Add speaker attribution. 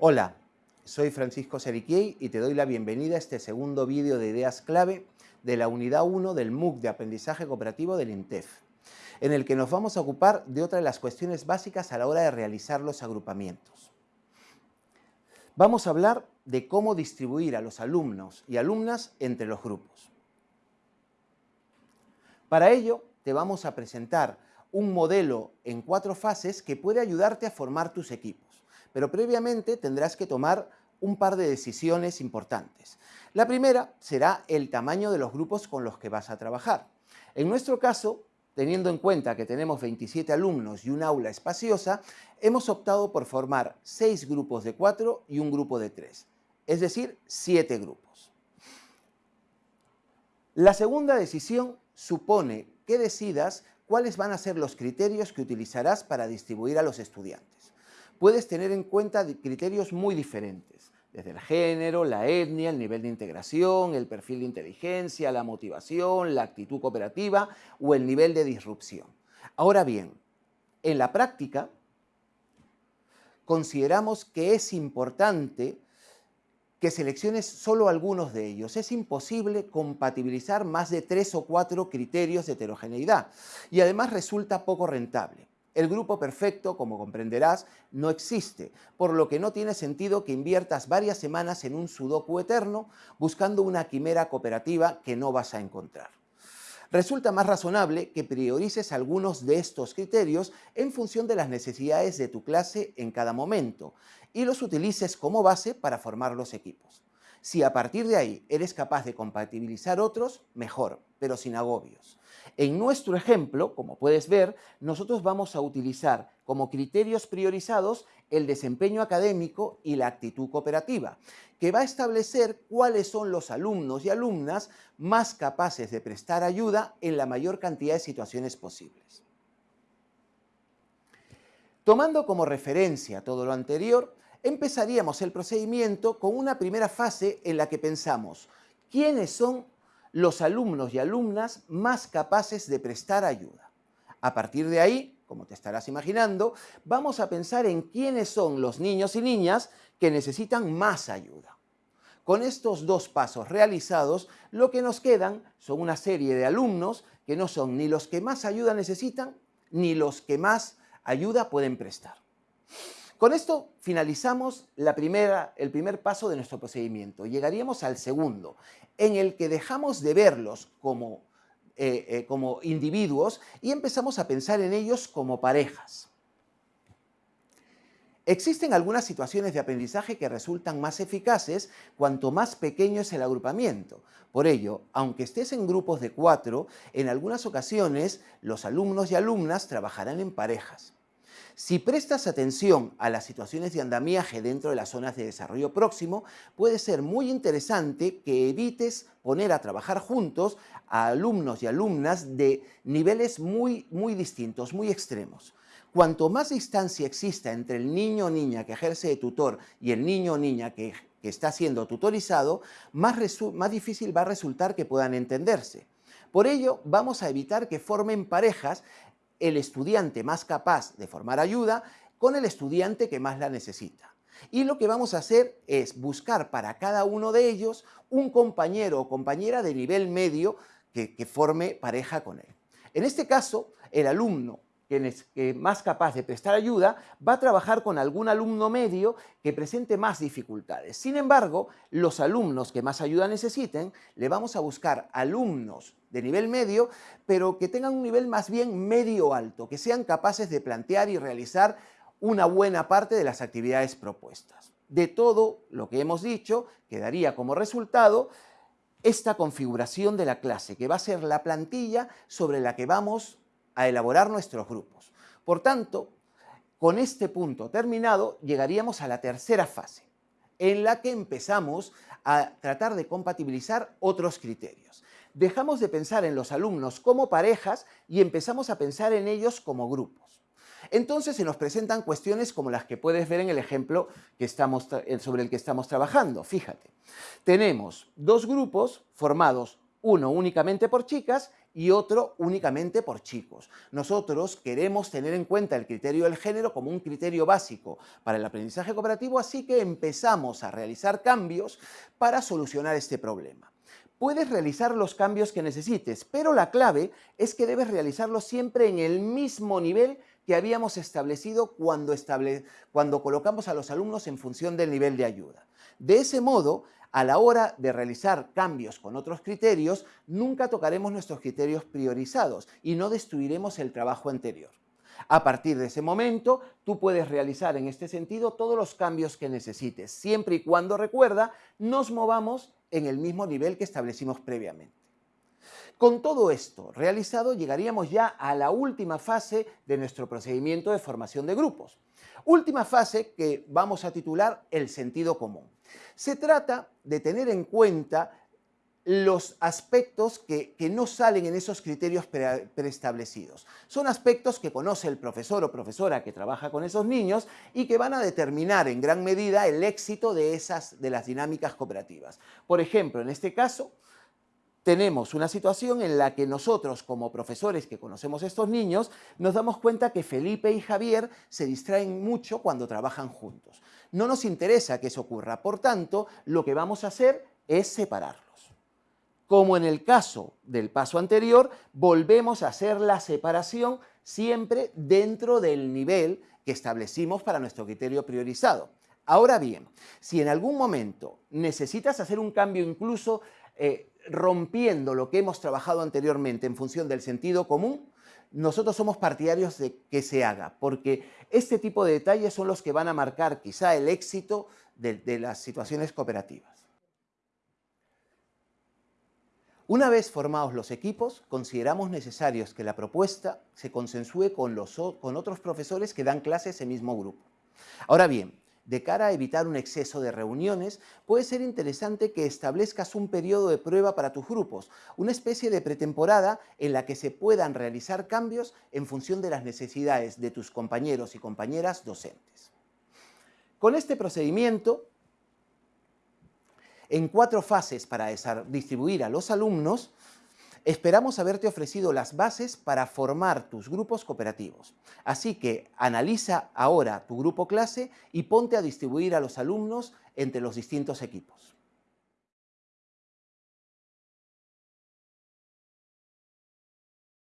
Speaker 1: Hola, soy Francisco Seriquiei y te doy la bienvenida a este segundo vídeo de ideas clave de la unidad 1 del MOOC de aprendizaje cooperativo del INTEF, en el que nos vamos a ocupar de otra de las cuestiones básicas a la hora de realizar los agrupamientos. Vamos a hablar de cómo distribuir a los alumnos y alumnas entre los grupos. Para ello, te vamos a presentar un modelo en cuatro fases que puede ayudarte a formar tus equipos. Pero previamente tendrás que tomar un par de decisiones importantes. La primera será el tamaño de los grupos con los que vas a trabajar. En nuestro caso, teniendo en cuenta que tenemos 27 alumnos y un aula espaciosa, hemos optado por formar seis grupos de cuatro y un grupo de tres, es decir, siete grupos. La segunda decisión supone que decidas cuáles van a ser los criterios que utilizarás para distribuir a los estudiantes. Puedes tener en cuenta criterios muy diferentes, desde el género, la etnia, el nivel de integración, el perfil de inteligencia, la motivación, la actitud cooperativa o el nivel de disrupción. Ahora bien, en la práctica, consideramos que es importante que selecciones solo algunos de ellos. Es imposible compatibilizar más de tres o cuatro criterios de heterogeneidad y además resulta poco rentable. El grupo perfecto, como comprenderás, no existe, por lo que no tiene sentido que inviertas varias semanas en un sudoku eterno buscando una quimera cooperativa que no vas a encontrar. Resulta más razonable que priorices algunos de estos criterios en función de las necesidades de tu clase en cada momento y los utilices como base para formar los equipos. Si a partir de ahí eres capaz de compatibilizar otros, mejor, pero sin agobios. En nuestro ejemplo, como puedes ver, nosotros vamos a utilizar como criterios priorizados el desempeño académico y la actitud cooperativa, que va a establecer cuáles son los alumnos y alumnas más capaces de prestar ayuda en la mayor cantidad de situaciones posibles. Tomando como referencia todo lo anterior, empezaríamos el procedimiento con una primera fase en la que pensamos quiénes son los alumnos y alumnas más capaces de prestar ayuda. A partir de ahí, como te estarás imaginando, vamos a pensar en quiénes son los niños y niñas que necesitan más ayuda. Con estos dos pasos realizados, lo que nos quedan son una serie de alumnos que no son ni los que más ayuda necesitan, ni los que más ayuda pueden prestar. Con esto finalizamos la primera, el primer paso de nuestro procedimiento. Llegaríamos al segundo, en el que dejamos de verlos como, eh, eh, como individuos y empezamos a pensar en ellos como parejas. Existen algunas situaciones de aprendizaje que resultan más eficaces cuanto más pequeño es el agrupamiento. Por ello, aunque estés en grupos de cuatro, en algunas ocasiones los alumnos y alumnas trabajarán en parejas. Si prestas atención a las situaciones de andamiaje dentro de las zonas de desarrollo próximo, puede ser muy interesante que evites poner a trabajar juntos a alumnos y alumnas de niveles muy, muy distintos, muy extremos. Cuanto más distancia exista entre el niño o niña que ejerce de tutor y el niño o niña que, está siendo tutorizado, más, más difícil va a resultar que puedan entenderse. Por ello, vamos a evitar que formen parejas el estudiante más capaz de formar ayuda con el estudiante que más la necesita. Y lo que vamos a hacer es buscar para cada uno de ellos un compañero o compañera de nivel medio que, forme pareja con él. En este caso, el alumno que más capaz de prestar ayuda, va a trabajar con algún alumno medio que presente más dificultades. Sin embargo, los alumnos que más ayuda necesiten, le vamos a buscar alumnos de nivel medio, pero que tengan un nivel más bien medio-alto, que sean capaces de plantear y realizar una buena parte de las actividades propuestas. De todo lo que hemos dicho, quedaría como resultado esta configuración de la clase, que va a ser la plantilla sobre la que vamos a elaborar nuestros grupos. Por tanto, con este punto terminado, llegaríamos a la tercera fase, en la que empezamos a tratar de compatibilizar otros criterios dejamos de pensar en los alumnos como parejas y empezamos a pensar en ellos como grupos. Entonces se nos presentan cuestiones como las que puedes ver en el ejemplo sobre el que estamos trabajando. Fíjate, tenemos dos grupos formados, uno únicamente por chicas y otro únicamente por chicos. Nosotros queremos tener en cuenta el criterio del género como un criterio básico para el aprendizaje cooperativo, así que empezamos a realizar cambios para solucionar este problema. Puedes realizar los cambios que necesites, pero la clave es que debes realizarlos siempre en el mismo nivel que habíamos establecido cuando, cuando colocamos a los alumnos en función del nivel de ayuda. De ese modo, a la hora de realizar cambios con otros criterios, nunca tocaremos nuestros criterios priorizados y no destruiremos el trabajo anterior. A partir de ese momento, tú puedes realizar en este sentido todos los cambios que necesites, siempre y cuando, recuerda, nos movamos en el mismo nivel que establecimos previamente. Con todo esto realizado, llegaríamos ya a la última fase de nuestro procedimiento de formación de grupos. Última fase que vamos a titular el sentido común. Se trata de tener en cuenta los aspectos que, no salen en esos criterios preestablecidos. Son aspectos que conoce el profesor o profesora que trabaja con esos niños y que van a determinar en gran medida el éxito de, esas, de las dinámicas cooperativas. Por ejemplo, en este caso, tenemos una situación en la que nosotros, como profesores que conocemos a estos niños, nos damos cuenta que Felipe y Javier se distraen mucho cuando trabajan juntos. No nos interesa que eso ocurra, por tanto, lo que vamos a hacer es separarlos. Como en el caso del paso anterior, volvemos a hacer la separación siempre dentro del nivel que establecimos para nuestro criterio priorizado. Ahora bien, si en algún momento necesitas hacer un cambio incluso eh, rompiendo lo que hemos trabajado anteriormente en función del sentido común, nosotros somos partidarios de que se haga, porque este tipo de detalles son los que van a marcar quizá el éxito de las situaciones cooperativas. Una vez formados los equipos, consideramos necesarios que la propuesta se consensúe con, los, con otros profesores que dan clase ese mismo grupo. Ahora bien, de cara a evitar un exceso de reuniones, puede ser interesante que establezcas un periodo de prueba para tus grupos, una especie de pretemporada en la que se puedan realizar cambios en función de las necesidades de tus compañeros y compañeras docentes. Con este procedimiento, en cuatro fases para distribuir a los alumnos, esperamos haberte ofrecido las bases para formar tus grupos cooperativos. Así que analiza ahora tu grupo clase y ponte a distribuir a los alumnos entre los distintos equipos.